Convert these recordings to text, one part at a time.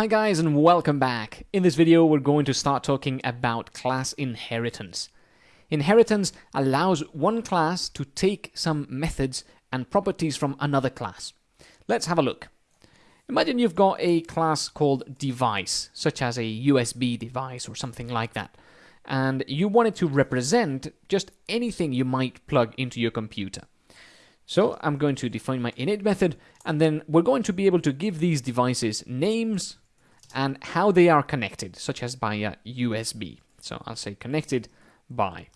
Hi guys and welcome back. In this video we're going to start talking about class inheritance. Inheritance allows one class to take some methods and properties from another class. Let's have a look. Imagine you've got a class called device, such as a USB device or something like that, and you want it to represent just anything you might plug into your computer. So I'm going to define my init method, and then we're going to be able to give these devices names and how they are connected, such as by a USB. So I'll say connected by.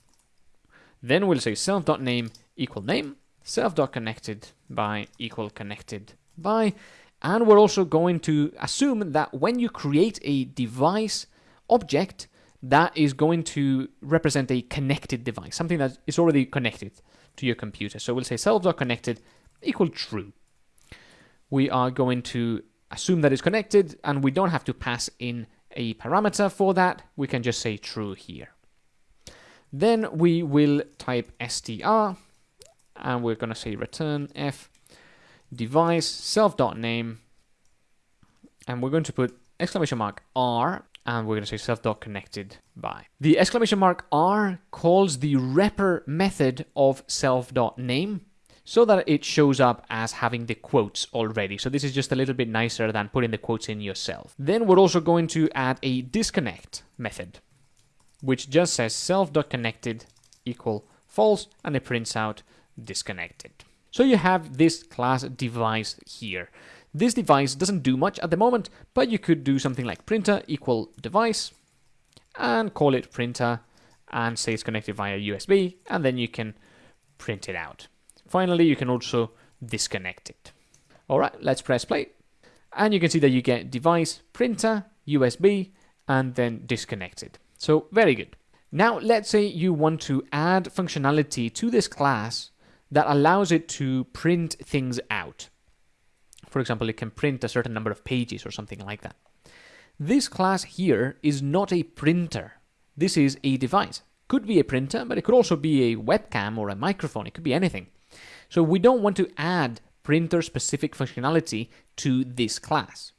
Then we'll say self.name equal name, self.connected by equal connected by, and we're also going to assume that when you create a device object, that is going to represent a connected device, something that is already connected to your computer. So we'll say self.connected equal true. We are going to assume that it's connected and we don't have to pass in a parameter for that. We can just say true here. Then we will type str and we're going to say return f device self.name and we're going to put exclamation mark r and we're going to say self.connected by. The exclamation mark r calls the repr method of self.name so that it shows up as having the quotes already. So this is just a little bit nicer than putting the quotes in yourself. Then we're also going to add a disconnect method, which just says self.connected equal false and it prints out disconnected. So you have this class device here. This device doesn't do much at the moment, but you could do something like printer equal device and call it printer and say it's connected via USB and then you can print it out. Finally, you can also disconnect it. All right, let's press play. And you can see that you get device, printer, USB, and then disconnected. So very good. Now, let's say you want to add functionality to this class that allows it to print things out. For example, it can print a certain number of pages or something like that. This class here is not a printer. This is a device. Could be a printer, but it could also be a webcam or a microphone. It could be anything. So we don't want to add printer-specific functionality to this class.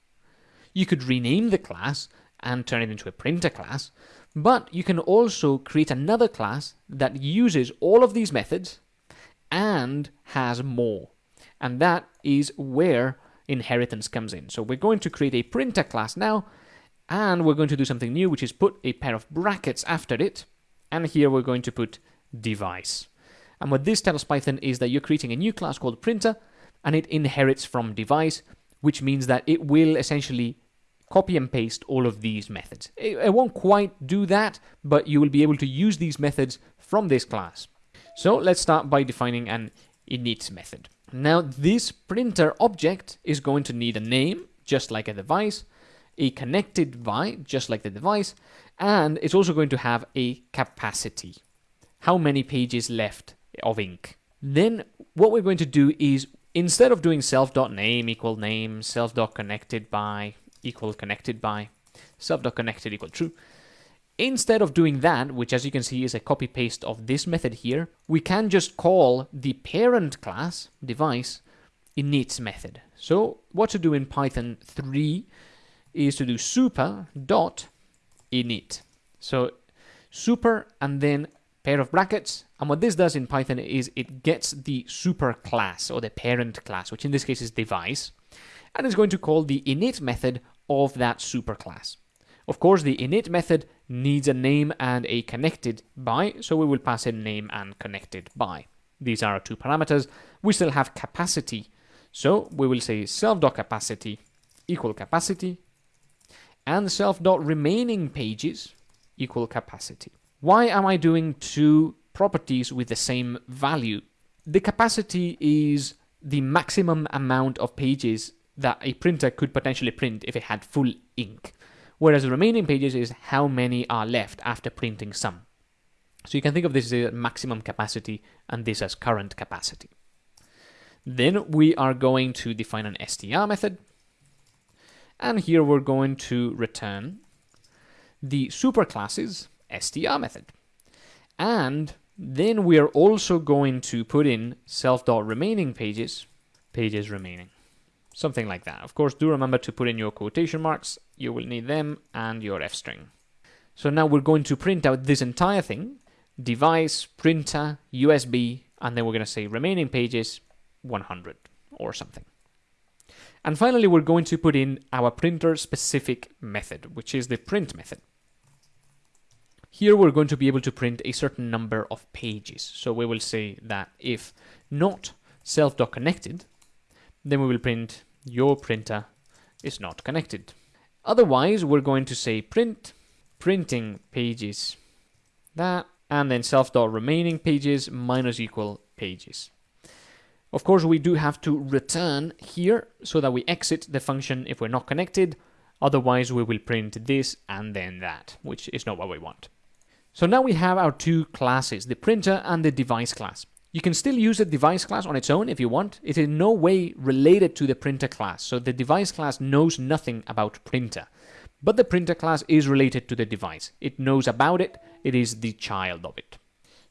You could rename the class and turn it into a printer class, but you can also create another class that uses all of these methods and has more. And that is where inheritance comes in. So we're going to create a printer class now, and we're going to do something new, which is put a pair of brackets after it, and here we're going to put device. And what this tells Python is that you're creating a new class called printer, and it inherits from device, which means that it will essentially copy and paste all of these methods. It, it won't quite do that, but you will be able to use these methods from this class. So let's start by defining an init method. Now this printer object is going to need a name, just like a device, a connected by, just like the device, and it's also going to have a capacity. How many pages left of ink. Then what we're going to do is instead of doing self.name equal name, self.connected by equal connected by, self.connected equal true, Instead of doing that, which as you can see is a copy paste of this method here, we can just call the parent class device init method. So what to do in Python 3 is to do super dot init. So super and then pair of brackets. And what this does in Python is it gets the superclass or the parent class, which in this case is device, and is going to call the init method of that superclass. Of course, the init method needs a name and a connected by, so we will pass in name and connected by. These are our two parameters. We still have capacity, so we will say self.capacity equal capacity and self.remaining pages equal capacity. Why am I doing two properties with the same value? The capacity is the maximum amount of pages that a printer could potentially print if it had full ink whereas the remaining pages is how many are left after printing some. So you can think of this as maximum capacity and this as current capacity. Then we are going to define an str method. And here we're going to return the superclasses str method. And then we are also going to put in self.remaining pages, pages remaining. Something like that. Of course, do remember to put in your quotation marks. You will need them and your f string. So now we're going to print out this entire thing, device, printer, USB, and then we're going to say remaining pages 100 or something. And finally, we're going to put in our printer specific method, which is the print method. Here we're going to be able to print a certain number of pages. So we will say that if not self.connected, then we will print your printer is not connected. Otherwise, we're going to say print printing pages that and then self.remaining pages minus equal pages. Of course, we do have to return here so that we exit the function if we're not connected. Otherwise, we will print this and then that, which is not what we want. So now we have our two classes, the printer and the device class. You can still use the device class on its own if you want. It is in no way related to the printer class, so the device class knows nothing about printer. But the printer class is related to the device. It knows about it, it is the child of it.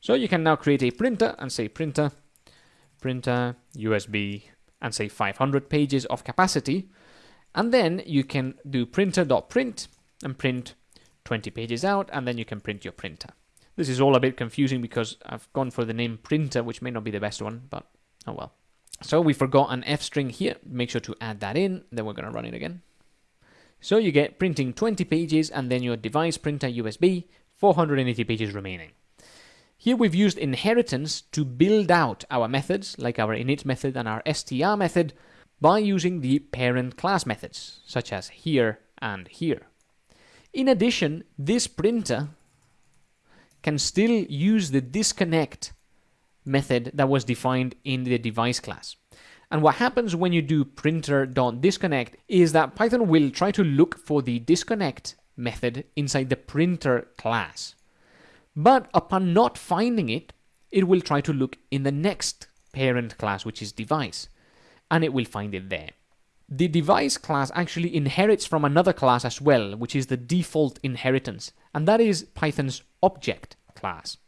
So you can now create a printer and say printer printer, USB, and say 500 pages of capacity. And then you can do printer.print and print 20 pages out, and then you can print your printer. This is all a bit confusing because I've gone for the name printer, which may not be the best one, but oh well. So we forgot an F string here. Make sure to add that in. Then we're going to run it again. So you get printing 20 pages and then your device printer USB, 480 pages remaining. Here we've used inheritance to build out our methods, like our init method and our str method, by using the parent class methods, such as here and here. In addition, this printer can still use the disconnect method that was defined in the device class. And what happens when you do printer.disconnect is that Python will try to look for the disconnect method inside the printer class. But upon not finding it, it will try to look in the next parent class, which is device, and it will find it there. The device class actually inherits from another class as well, which is the default inheritance, and that is Python's object class.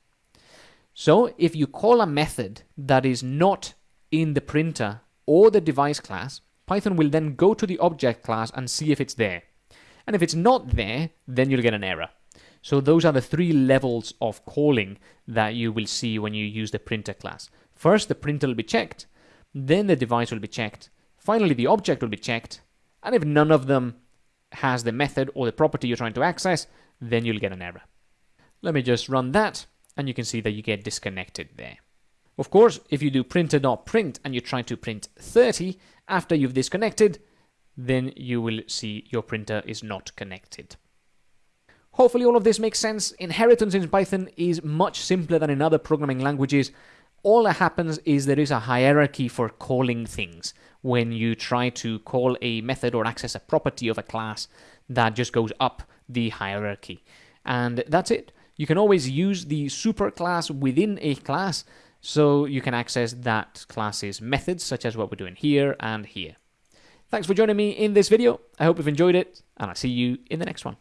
So if you call a method that is not in the printer or the device class, Python will then go to the object class and see if it's there. And if it's not there, then you'll get an error. So those are the three levels of calling that you will see when you use the printer class. First, the printer will be checked, then the device will be checked, finally the object will be checked, and if none of them has the method or the property you're trying to access, then you'll get an error. Let me just run that, and you can see that you get disconnected there. Of course, if you do printer.print and you try to print 30 after you've disconnected, then you will see your printer is not connected. Hopefully all of this makes sense. Inheritance in Python is much simpler than in other programming languages. All that happens is there is a hierarchy for calling things. When you try to call a method or access a property of a class, that just goes up the hierarchy. And that's it. You can always use the superclass within a class, so you can access that class's methods, such as what we're doing here and here. Thanks for joining me in this video. I hope you've enjoyed it, and I'll see you in the next one.